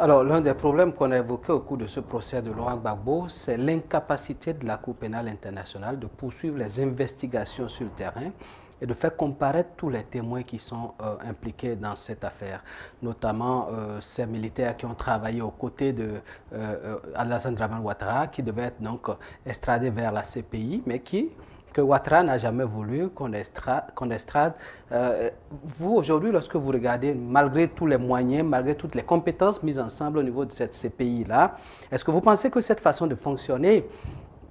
Alors, l'un des problèmes qu'on a évoqué au cours de ce procès de Laurent Gbagbo, c'est l'incapacité de la Cour pénale internationale de poursuivre les investigations sur le terrain et de faire comparaître tous les témoins qui sont euh, impliqués dans cette affaire, notamment euh, ces militaires qui ont travaillé aux côtés de euh, Alassane Draman Ouattara, qui devaient être donc extradés vers la CPI, mais qui que Ouattara n'a jamais voulu qu'on estrade. vous, aujourd'hui, lorsque vous regardez, malgré tous les moyens, malgré toutes les compétences mises ensemble au niveau de cette CPI-là, est-ce que vous pensez que cette façon de fonctionner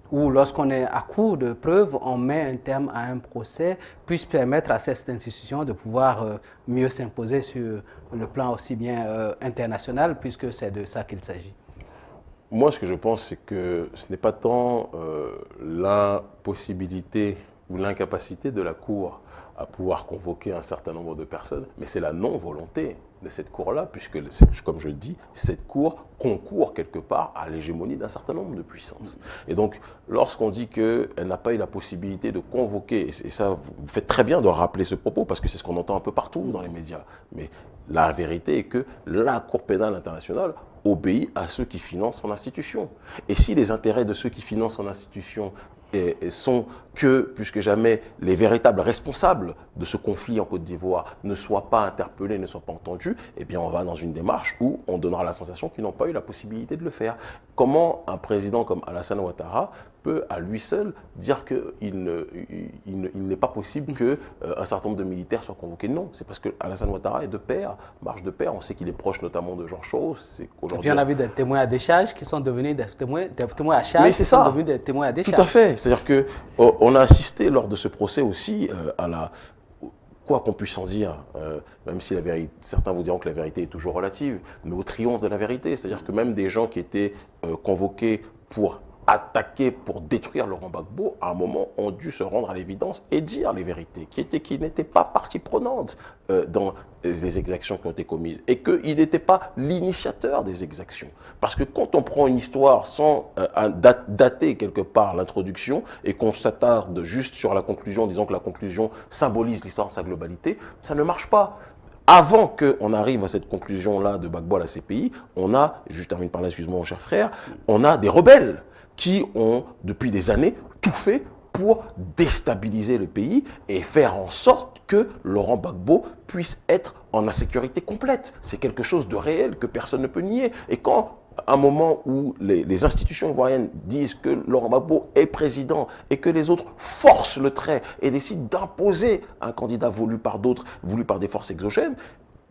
ou lorsqu'on est à court de preuves, on met un terme à un procès, puisse permettre à cette institution de pouvoir euh, mieux s'imposer sur le plan aussi bien euh, international, puisque c'est de ça qu'il s'agit? Moi, ce que je pense, c'est que ce n'est pas tant euh, la possibilité ou l'incapacité de la Cour à pouvoir convoquer un certain nombre de personnes, mais c'est la non-volonté de cette Cour-là, puisque, comme je le dis, cette Cour concourt quelque part à l'hégémonie d'un certain nombre de puissances. Et donc, lorsqu'on dit qu'elle n'a pas eu la possibilité de convoquer, et ça, vous faites très bien de rappeler ce propos, parce que c'est ce qu'on entend un peu partout dans les médias, mais la vérité est que la Cour pénale internationale obéit à ceux qui financent son institution. Et si les intérêts de ceux qui financent son institution sont que, plus que jamais, les véritables responsables de ce conflit en Côte d'Ivoire ne soient pas interpellés, ne soient pas entendus, eh bien on va dans une démarche où on donnera la sensation qu'ils n'ont pas eu la possibilité de le faire. Comment un président comme Alassane Ouattara peut à lui seul dire qu'il n'est pas possible qu'un euh, certain nombre de militaires soient convoqués Non, c'est parce que Alassane Ouattara est de père, marche de père. On sait qu'il est proche notamment de Georges Soros. Et puis on a vu des témoins à décharge qui sont devenus des témoins, des témoins à charge qui sont devenus des témoins à décharge. Tout à fait. C'est-à-dire qu'on a assisté lors de ce procès aussi euh, à la quoi qu'on puisse en dire, euh, même si la vérité, certains vous diront que la vérité est toujours relative, mais au triomphe de la vérité. C'est-à-dire que même des gens qui étaient euh, convoqués pour attaquer pour détruire Laurent Gbagbo, à un moment, ont dû se rendre à l'évidence et dire les vérités, qui étaient qu'ils n'étaient pas partie prenante euh, dans les exactions qui ont été commises et qu'il n'était pas l'initiateur des exactions. Parce que quand on prend une histoire sans euh, dater quelque part l'introduction et qu'on s'attarde juste sur la conclusion, disons que la conclusion symbolise l'histoire dans sa globalité, ça ne marche pas avant qu'on arrive à cette conclusion-là de Gbagbo à la CPI, on a, je termine par là, excuse-moi mon cher frère, on a des rebelles qui ont, depuis des années, tout fait pour déstabiliser le pays et faire en sorte que Laurent Gbagbo puisse être en insécurité complète. C'est quelque chose de réel que personne ne peut nier. Et quand à un moment où les, institutions ivoiriennes disent que Laurent Gbagbo est président et que les autres forcent le trait et décident d'imposer un candidat voulu par d'autres, voulu par des forces exogènes,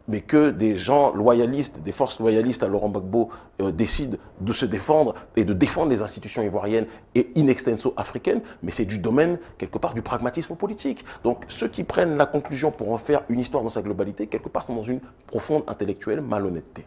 mais que des gens loyalistes, des forces loyalistes à Laurent Gbagbo euh, décident de se défendre et de défendre les institutions ivoiriennes et in extenso africaines, mais c'est du domaine, quelque part, du pragmatisme politique. Donc ceux qui prennent la conclusion pour en faire une histoire dans sa globalité, quelque part, sont dans une profonde intellectuelle malhonnêteté.